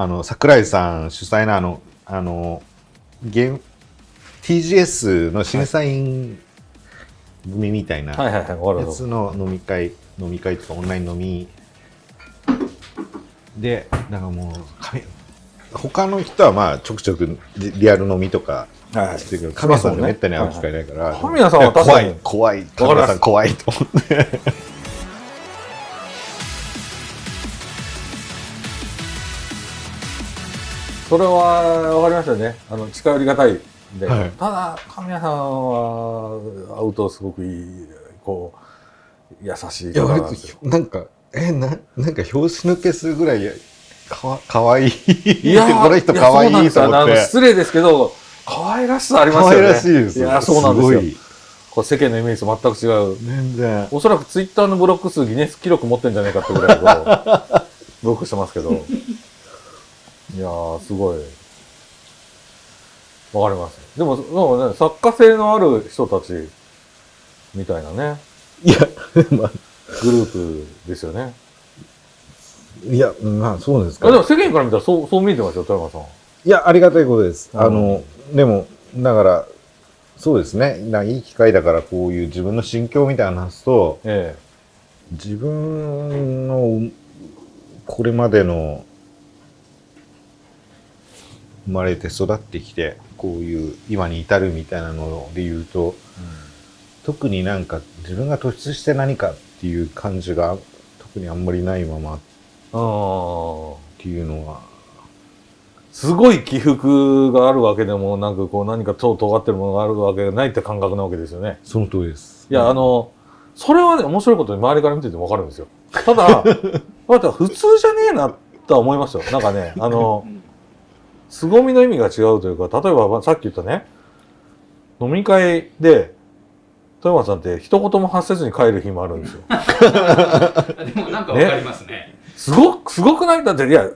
あの桜井さん主催のあのあのゲーム TGS の審査員組みたいなはい。はいはいわかるやつの飲み会飲み会とかオンライン飲み。でだからもう神他の人はまあちょくちょくリリアル飲みとかはいしてるけど神谷さんがめったに会う機会ないから神谷さんは怖い怖い。神谷さん怖いと思ってそれは分かりましたよね。あの近寄りがたいんで、はい。ただ神谷さんは会うとすごくいいこう優しいいや割と方なんですよ。なんかえななんか拍子抜けするぐらいかわかわいいいやこの人かわいいと思って。失礼ですけど可愛らしさありますよね。可愛らしいですいやそうなんですよ。ごい。こう世間のイメージと全く違う。全然。おそらくツイッターのブロック数ギネス記録持ってんじゃないかってぐらいこうブロックしてますけどいやーすごい。わかります。でもでもね作家性のある人たちみたいなね。いや まあ。グループですよね。いやまあそうですあでも世間から見たらそうそう見えてますよ富山さん。いやありがたいことです、うん。あのでもだからそうですね。ないい機会だからこういう自分の心境みたいなの話すとえ。自分のこれまでの生まれて育ってきてこういう今に至るみたいなので言うと特になんか自分が突出して何かっていう感じが特にあんまりないままっていうのはすごい起伏があるわけでもなんかこう何か超尖ってるものがあるわけがないって感覚なわけですよねその通りです。いや、あの、それはね、面白いことに周りから見ててもわかるんですよ。ただ、また普通じゃねえなとは思いますよ。なんかね、あの、凄みの意味が違うというか、例えばまあさっき言ったね、飲み会で、富山さんって一言も発せずに帰る日もあるんですよ。でもなんかわかりますね。すごく、すごくない？だって、いや、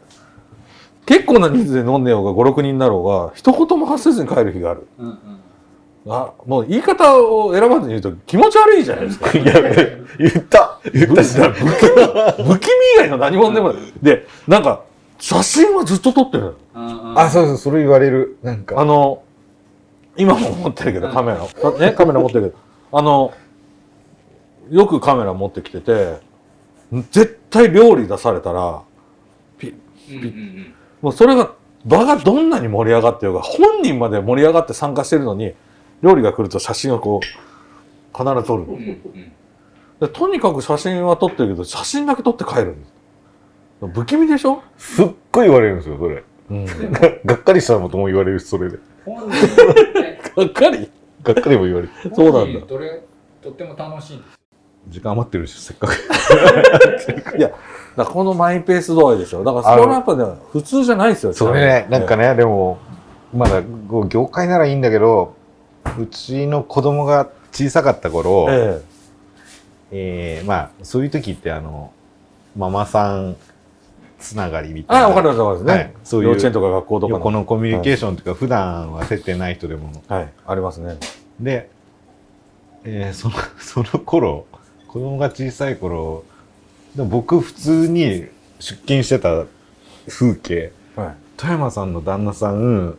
結構な人数で飲んでようが5、6人だろうが、一言も発せずに帰る日がある。うんうんあ、もう言い方を選ばずに言うと気持ち悪いじゃないですか。いや、言った言ったし不気味不気味以外の何者でもない。で、なんか、写真はずっと撮ってる。あ、そうそう、それ言われる。なんか。あの、今も持ってるけど、カメラ。ね、カメラ持ってるけど、あの、よくカメラ持ってきてて、絶対料理出されたら、ピうんうんうんもうそれが、場がどんなに盛り上がってようが、本人まで盛り上がって参加してるのに、料理が来ると写真をこう、必ず撮る。うんうんでとにかく写真は撮ってるけど、写真だけ撮って帰るんです。不気味でしょ？すっごい言われるんですよ、それ。うん。が がっかりしたのとも言われるし、それで。がっかり？がっかりも言われる。そうなんだ本人どれとっても楽しいんですよ。時間余ってるし、せっかく。いや、だからこのマイペース度合いですよ。だからそれはやっぱね、普通じゃないですよ。それね、なんかね、でも、まだ、業界ならいいんだけど、うちの子供が小さかった頃、ええーまあ、そういう時って、あの、ママさんつながりみえ。たいな。あ、わかりますわかりますね。はいそういう幼稚園とか学校とか横のコミュニケーションとか、普段は接点ない人でも。はい、ありますね。で、えーその、その頃、子供が小さい頃、でも僕普通に出勤してた風景、はい。富山さんの旦那さん、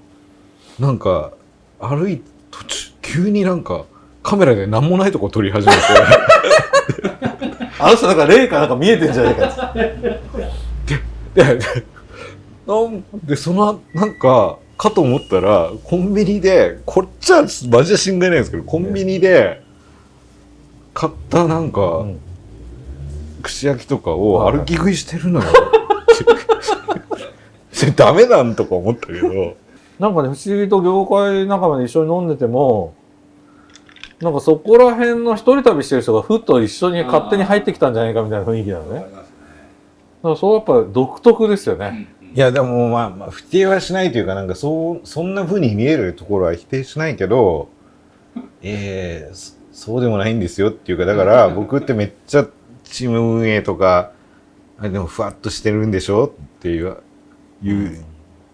なんか、歩い途中、急になんか、カメラで何もないとこ撮り始めて、あの人なんか霊かなんか見えてんじゃないかって。で、でなんで、その、なんか、かと思ったら、コンビニで、こっちはマジで信頼ないんですけど、コンビニで、買ったなんか、うん。串焼きとかをはい歩き食いしてるのよ。それダメなんとか思ったけど、なんかね、不思議と業界仲間で一緒に飲んでても、なんかそこら辺の一人旅してる人がふっと一緒に勝手に入ってきたんじゃないかみたいな雰囲気なのね。そうやっぱ独特ですよね。うんうん。いやでもまあ、まあ、否定はしないというか、なんかそう、そんな風に見えるところは否定しないけど、えー、そそうでもないんですよっていうか、だから僕ってめっちゃチーム運営とか、あでもふわっとしてるんでしょっていう、いう、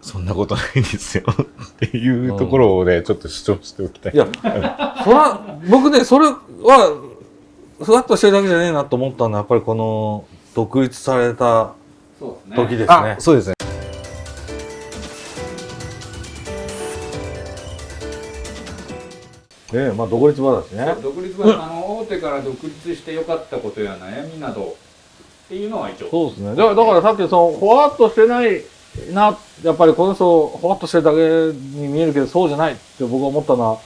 そんなことないんですよ。っていうところをね、ちょっと主張しておきたい。いや、それは、僕ね、それは、ふわっとしてるだけじゃねえなと思ったのは、やっぱりこの、独立された時ですね。そうですね。ええまあ独立話ね。独立話、あの大手から独立して良かったことや悩みなどっていうのは一応。そうですね。だからさっきそのほわっとしてないなやっぱりこの人ほわっとしてるだけに見えるけどそうじゃないって僕は思ったのは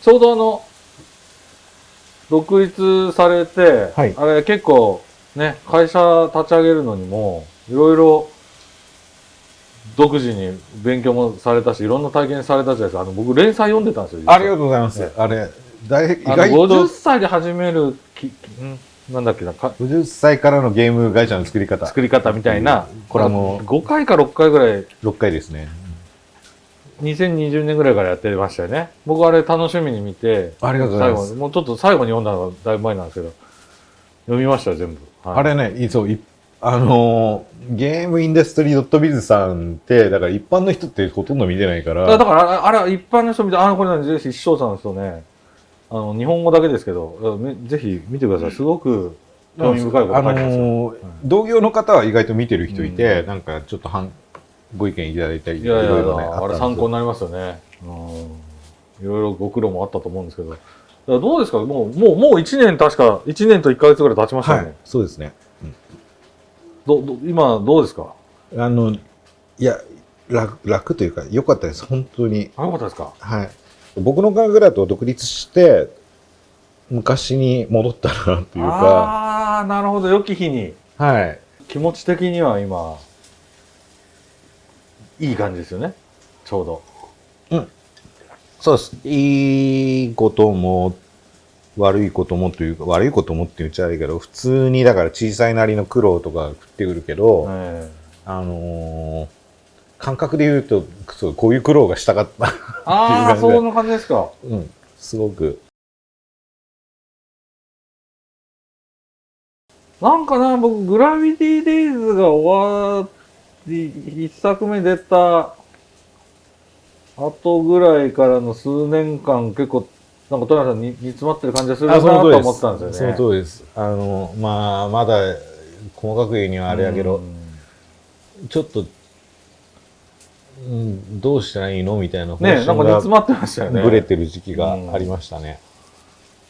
ちょうどあの独立されて、はい、あれ結構ね会社立ち上げるのにもいろいろ独自に勉強もされたしいろんな体験されたじゃないですか。あの僕連載読んでたんですよありがとうございます。あれ、だい意外50と歳で始めるきなんだっけなか？50歳からのゲーム会社の作り方。作り方みたいなこれはもう5回か6回ぐらい。6回ですね。2020年ぐらいからやってましたよね。僕あれ楽しみに見てありがとうございます。最後もうちょっと最後に読んだのがだいぶ前なんですけど読みましたよ全部、はい。あれね、いそう、いあのーゲームインダストリー .biz さんって、だから一般の人ってほとんど見てないから、だだからあれ一般の人見てあこれ何ぜひ視聴者の人ね。あの日本語だけですけどめぜひ見てください。すごく興味深いことあ書いてますよ、のー同業の方は意外と見てる人いて、なんかちょっと半ご意見いただいたり、いやいろねあれ参考になりますよね。うん。いろいろご苦労もあったと思うんですけど。どうですか？もう、もう、もう1年確か、1年と1ヶ月ぐらい経ちましたよね。はい、そうですね。どど今、どうですか？あの、いや、楽楽というか、良かったです、本当に。あ、よかったですか？はい。僕の感覚だと独立して、昔に戻ったなというか、ああー、なるほど。良き日に。はい。気持ち的には今、いい感じですよね。ちょうど。そうです。いいことも、悪いこともというか、悪いこともって言っちゃ悪いけど、普通にだから小さいなりの苦労とか降ってくるけど、えあのー感覚で言うと、そうこういう苦労がしたかった。えああ、っていう感じでそんな感じですか。うん。すごく。なんかな、僕、グラビティデイズが終わり、一作目出た後ぐらいからの数年間、結構、なんか、トラさんに煮詰まってる感じがするなと思ったんですよね。その通りです。あの、まあ、まだ、細かく言うにはあれやけど、うんちょっと、うん、どうしたらいいのみたいな方ね、なんか煮詰まってましたよね。ぶれてる時期がありましたね。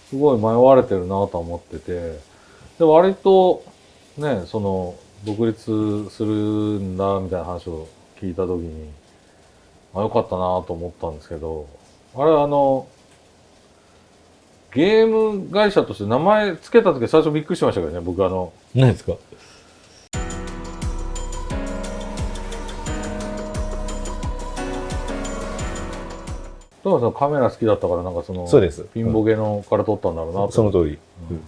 すごい迷われてるなと思ってて、で、割と、ね、その、独立するんだ、みたいな話を聞いたときに、あ、よかったなと思ったんですけど、あれ、あの、ゲーム会社として名前つけたとき最初びっくりしましたけどね、僕あの、何ですか？トマさんカメラ好きだったから、なんかその、そうです。ピンボケのから撮ったんだろうなと。その通り。うん。い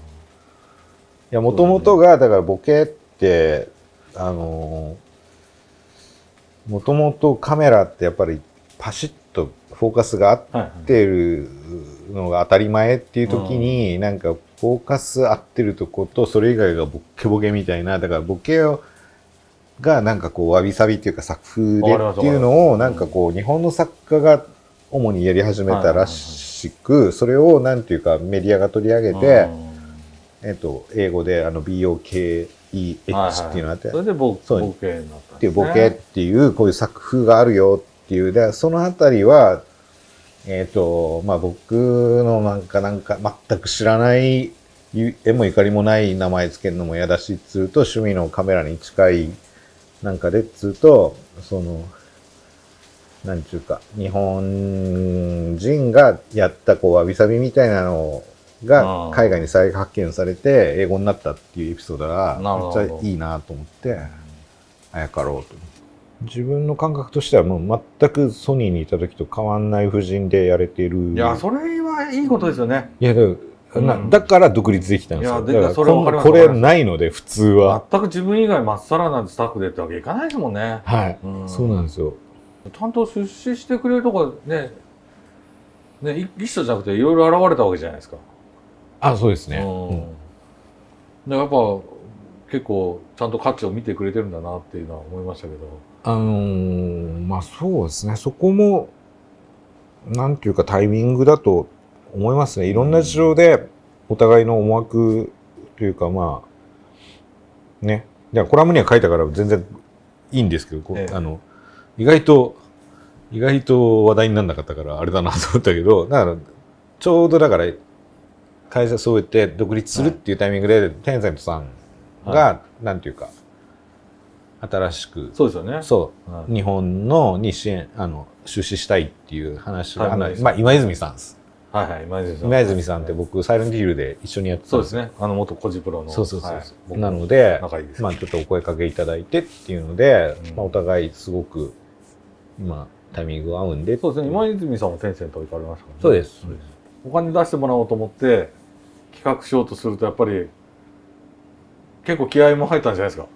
や、もともとが、だからボケって、あのー、もともとカメラってやっぱりパシッとフォーカスが合っ。てるのが当たり前っていう時に、なんかフォーカス合ってるとことそれ以外がボッケボケみたいなだからボケをがなんかこうわびさびっていうか作風でっていうのをなんかこう日本の作家が主にやり始めたらしくそれをなんていうかメディアが取り上げて、えっと英語であの BOKEH っていうのがあって、それでボボケになったんっていですねうボケっていうこういう作風があるよっていう。でそのあたりはえっ、とまあ僕のなんかなんか全く知らないゆ縁もゆかりもない名前つけるのも嫌だしっつうと趣味のカメラに近いなんかでっつうとそのなんちゅうか日本人がやったこうわびさびみたいなのがうん海外に再発見されて英語になったっていうエピソードがめっちゃいいなと思って。あやかろうと。自分の感覚としてはもう全くソニーにいた時と変わんない布陣でやれてる。いや、それはいいことですよね。いやだからなうんだから独立できたんですよ。いやでだからこれないので普通は。全く自分以外まっさらなスタッフでってわけいかないですもんね。はい、うんそうなんですよ。ちゃんと出資してくれるとこね、ね、い一緒じゃなくていろいろ現れたわけじゃないですか。あ、そうですね。うんでやっぱ結構ちゃんと価値を見てくれてるんだなっていうのは思いましたけど。あのーまあそうですね。そこも、なんていうかタイミングだと思いますね。いろんな事情でお互いの思惑というかまあ、ね。いや、コラムには書いたから全然いいんですけど、ええあの、意外と、意外と話題にならなかったからあれだなと思ったけど、だから、ちょうどだから会社そうやって独立するっていうタイミングで、テンセントさんが、なんていうか新しくそうですよね。そう、はい日本のに支援あの出資したいっていう話が、はいまあ、今泉さんですはいはい、今泉さん。今泉さんって僕サイレントヒルで一緒にやってたそうですね。あの、元コジプロの。そうそうそうそうはい僕なので仲いいです。まあちょっとお声かけいただいてっていうので、うんまあ、お互いすごく今タイミングが合うんでそうですね。今泉さんもテンセント行かれましたからね。そうですお金出してもらおうと思って企画しようとするとやっぱり結構気合いも入ったんじゃないですか。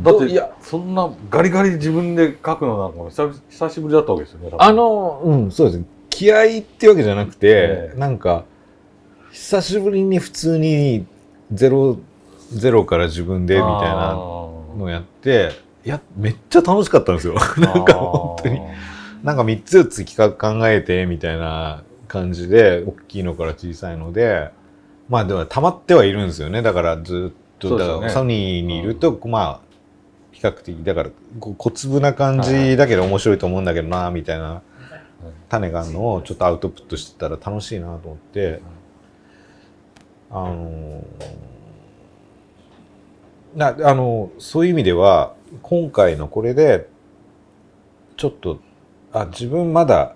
だっていや。そんなガリガリ自分で書くのなんかも久々久しぶりだったわけですよねあのうんそうですね。気合ってわけじゃなくて、ええ。なんか久しぶりに普通にゼロゼロから自分でみたいなのをやっていやめっちゃ楽しかったんですよ。なんか本当に。なんか3つ4つ企画考えてみたいな感じで大きいのから小さいのでまあでも溜まってはいるんですよね。だからずっと、だからソニーにいると、まあ比較的だから小粒な感じだけど面白いと思うんだけどなみたいな種があるのをちょっとアウトプットしてたら楽しいなと思って。あのなあのそういう意味では今回のこれでちょっとあ自分まだ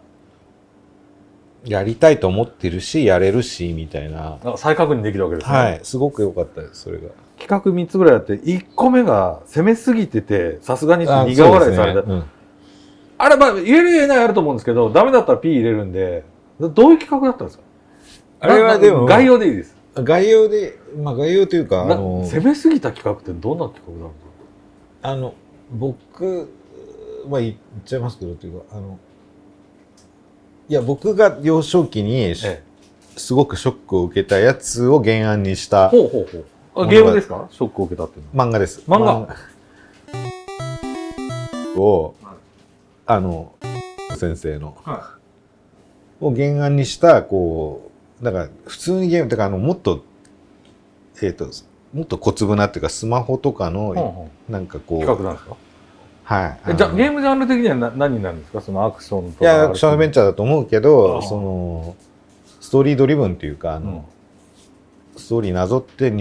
やりたいと思ってるしやれるしみたいな。なんか再確認できるわけですね、はい。すごく良かったですそれが。企画3つぐらいあって1個目が攻めすぎててさすがにあ苦笑いされた。あれまあ言える言えないあると思うんですけどダメだったら P 入れるんでどういう企画だったんですか？あれはでもな概要でいいです。うん概要でまあ概要というかあなの攻めすぎた企画ってどんな企画なんですか？あの僕は言っちゃいますけどというかあのいや僕が幼少期にすごくショックを受けたやつを原案にしたほうほうほう。あゲームですか？ショックを受けたっていうの。は漫画です。漫画。を、あの、先生の、はを原案にした、こう、だから普通にゲーム、だからあの、もっと、えっ、と、もっと小粒なっていうか、スマホとかの、なんかこう、企画なんですか？はい。えじゃあゲームムジャンル的にはな何になるんですか？そのアクションとか。いや、アクションアドベンチャーだと思うけど、その、ストーリードリブンっていうか、あうん。の、ストーリーなぞって2、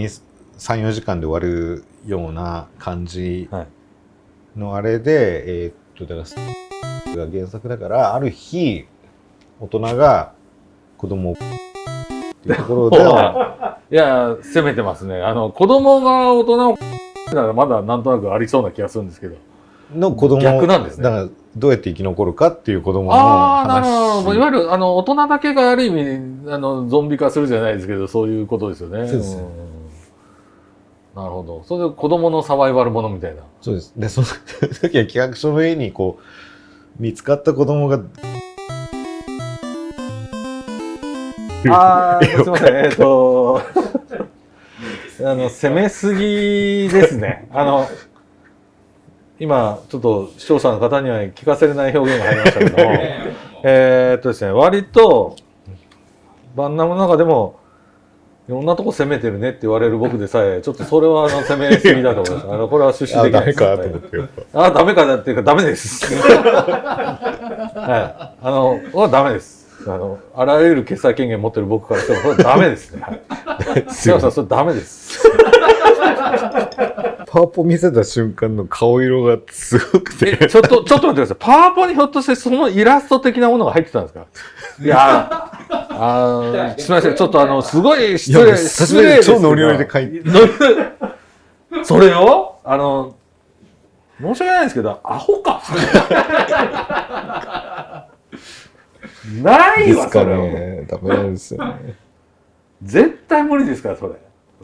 3、4時間で終わるような感じはい。のあれで、えーっと、だから、が原作だから、ある日、大人が子供を、っていうところで、いや攻めてますね。あの子供が大人をならまだなんとなくありそうな気がするんですけどの子供逆なんですね。だから、どうやって生き残るかっていう子供のああなるほど。いわ話。ゆるあの大人だけがある意味あのゾンビ化するじゃないですけどそういうことですよね。そうです。ん。なるほど。それで子供のサバイバルものみたいな。そうです。で、その 時は企画書の絵に、こう、見つかった子供が、ああ、すみません。えっ、と、あの、攻めすぎですね。あの、今、ちょっと視聴者の方には聞かせれない表現が入りましたけども、えっとですね、割と、バンナムの中でも、いろんなとこ攻めてるねって言われる僕でさえ、ちょっっとそれはあの攻めすぎだと思います。あの、これは出資あ、できないです。ダメかと思って。あ、ダメかだっていうか、ダメです。はい。あの、はダメです。あの、あらゆる決裁権限持ってる僕からしても、これはダメですね。はい。すいません、それダメです。パワポ見せた瞬間の顔色がすごくて、え、ちょっと、ちょっと待ってください。パワポにひょっとしてそのイラスト的なものが入ってたんですか？いやー、あーすみません。ちょっとあの、すごい失礼、失礼超ノリノリで書いて それをあの、申し訳ないですけど、アホか？ないわ、ですかそれは。ね。ダメなんですよね。絶対無理ですから、それ。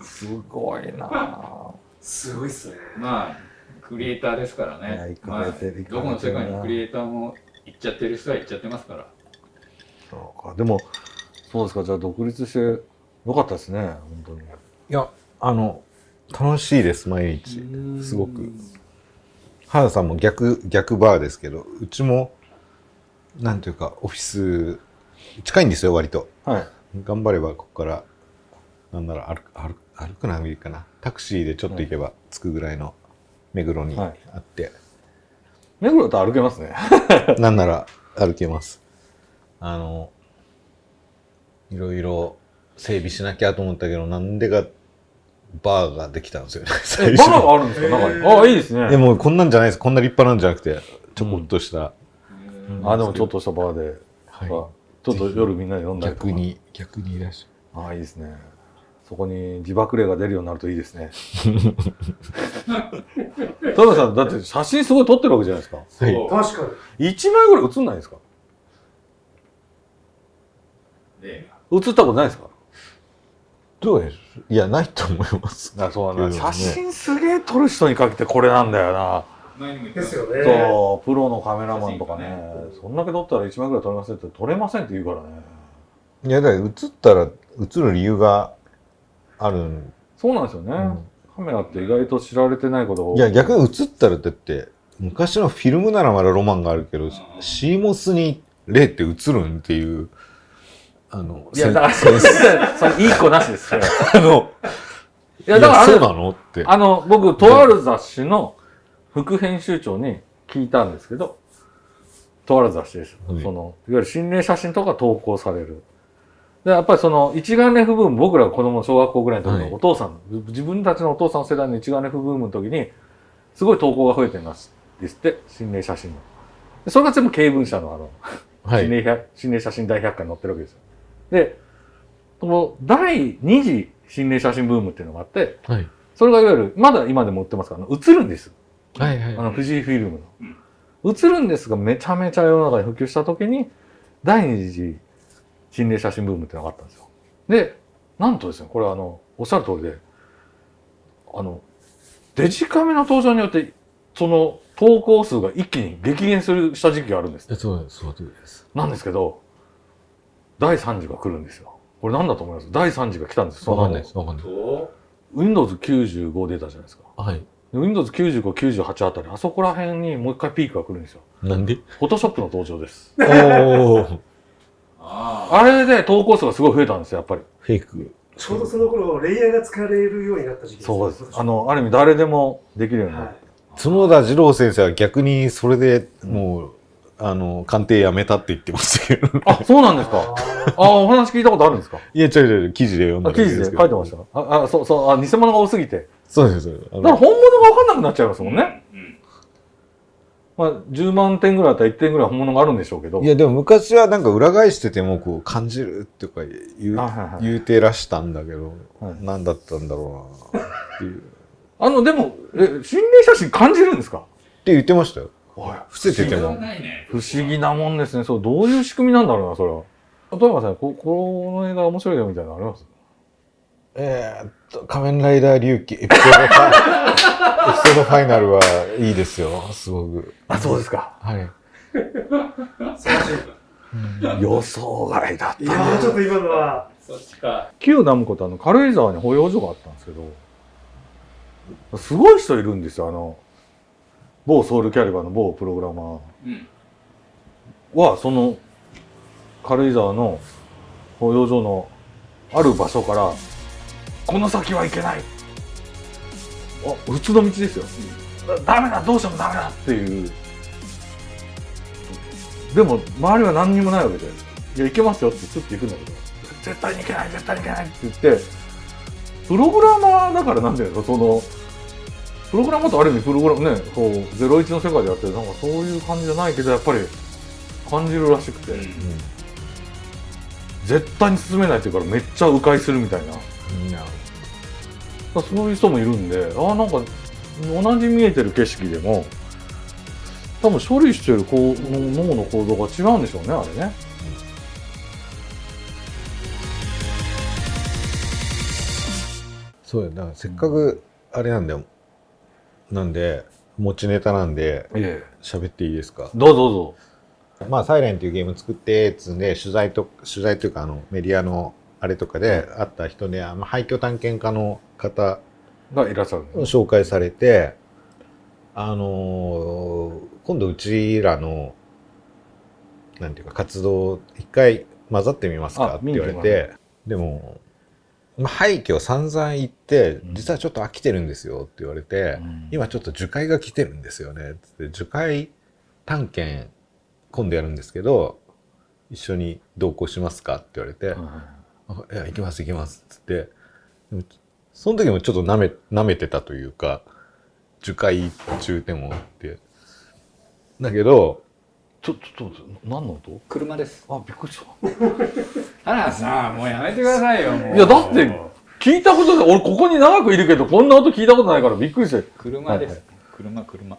すごいなぁすごいっすね。まあクリエイターですからねまあ、どこの世界のクリエイターも行っちゃってる人は行っちゃってますからそうか。でも、そうですか。じゃあ独立してよかったですね、本当に。いや、あの、楽しいです、毎日。すごく。原田さんも逆、逆バーですけど、うちも、なんていうか、オフィス、近いんですよ、割と。はい。頑張れば、ここから、なんなら歩く、歩く、歩くな、いいかな。タクシーでちょっと行けば着くぐらいの目黒にはいあって、目黒だと歩けますね。なんなら歩けます。ああのいろいろ整備しなきゃと思ったけどなんでかバーができたんですよねえ 最バナがあるんですか？中に。ああ、いいですね。でもこんなんじゃないですこんな立派なんじゃなくてちょこっとした、あ、でもちょっとしたバーで、はいあちょっと夜みんなで飲んだりとか逆。に逆にいらっしああ、いいですね。そこに自爆霊が出るようになるといいですね。田辺さん、だって写真すごい撮ってるわけじゃないですか。ゃはい確かに。1枚ぐらい写んないですか？で写ったことないですか？どうでしょういやないと思いますあそうだな写真すげえ撮る人にかけてこれなんだよな。ですよね。そう、プロのカメラマンとかねね、そんだけ撮ったら1枚ぐらい撮れませんって撮れませんって言うからね。いやだから映ったら映る理由があるんそうなんですよね。うんカメラって意外と知られてないことが多いや逆に映ったらだって昔のフィルムならまだロマンがあるけど、シーモスに霊って映るんっていうあのいや、だから、それ、それいい子なしです。それあのいや、だからそうなのってあの、僕、とある雑誌の副編集長に聞いたんですけど、とある雑誌です。はいその、いわゆる心霊写真とか投稿される。で、やっぱりその、一眼レフブーム、僕らが子供小学校ぐらいの時はいのお父さん、自分たちのお父さん世代の一眼レフブームの時に、すごい投稿が増えてます。ですって、心霊写真の。でそれが全部経文社のあの、はい心霊百心霊写真大百科に載ってるわけですよ。で、この第二次心霊写真ブームっていうのがあって、はいそれがいわゆる、まだ今でも売ってますから、映るんです。はいはいあの、富士フィルムの。映るんですが、めちゃめちゃ世の中に普及した時に、第二次心霊写真ブームっていうのがあったんですよ。で、なんとですね、これはあの、おっしゃる通りで、あの、デジカメの登場によって、その投稿数が一気に激減するした時期があるんです。そうですそうですなんですけど、第3次が来るんですよ。これなんだと思います？第3次が来たんです。わかんないですわかんないと Windows95 出たじゃないですか。はいで Windows95、98あたり、あそこら辺にもう一回ピークが来るんですよ。なんで？Photoshop の登場です。おおああれで投稿数がすごい増えたんですよ、やっぱり。フェイクちょうどその頃、レイヤーが使われるようになった時期そうです。あ、の、ある意味誰でもできるようになはる。い。角田二郎先生は逆にそれでもう、あの鑑定やめたって言ってましたけどあ、そうなんですか。あ、お話聞いたことあるんですかいや違う違う記事で読んだあ記事で書いてました。あ、あそうそう、あ、偽物が多すぎて。そうですそうですあだからの本物が分かんなくなっちゃいますもんね。うんまあ、10万点ぐらいあったら1点ぐらい本物があるんでしょうけど。いやでも昔はなんか裏返しててもこう感じるっていうか言う,、あはいはい言うてらしたんだけど、はい。何だったんだろうなっていう。っあの、でも、え、心霊写真感じるんですか？て言ってましたよ。おい。伏せてても不思議なもんですね。そう、どういう仕組みなんだろうな、それは。例えばさん、ここの映画面白いよみたいなのあります？えー、っと「仮面ライダー龍騎」エピソードファイエピソードファイナルはいいですよすごくあ、そうですか。はい素晴らしい。予想外だっいやー、ちょっと今のは、そっちか旧ダムコってあの、軽井沢に保養所があったんですけど、すごい人いるんですよ、あの、某ソウルキャリバーの某プログラマー。うんはその軽井沢の保養所のある場所からこの先は行けない。あ普通の道ですよ。だダメだどうしてもダメだ。っていう。でも周りは何にもないわけでいや行けますよってちょっと行くんだけど。絶対に行けない絶対に行けない。って言ってプログラマーだからなんだよそのプログラマーとある意味プログラムねこう01の世界でやってるなんかそういう感じじゃないけどやっぱり感じるらしくて、うん。絶対に進めないっていうからめっちゃ迂回するみたいないやそういう人もいるんでああなんか同じ見えてる景色でも多分処理してるこう脳の構造が違うんでしょうねあれね。そうよ。だからせっかくあれなんだよなんで持ちネタなんでええ。喋っていいですか？どうぞどうぞ。まあ、サイレンっていうゲーム作って、つんで、取材と、取材というか、あの、メディアのあれとかで会った人で、あの廃墟探検家の方がいらっしゃる紹介されて、あのー今度うちらの、なんていうか、活動、一回混ざってみますかあって言われて、でも、まあ、廃墟散々行ってう、ん実はちょっと飽きてるんですよって言われて、うん今ちょっと樹海が来てるんですよね。つって樹海探検今度やるんですけど、一緒に同行しますか?」って言われて「あいや行きます行きます」っつって。でもその時もちょっとなめ舐めてたというか樹海中でもって。だけどちょっと、ちょっと、何の音？車です。あ、びっくりした。花さんもうやめてくださいよもう。いやだって聞いたことで、俺ここに長くいるけど、こんな音聞いたことないからびっくりして。車です、はい車車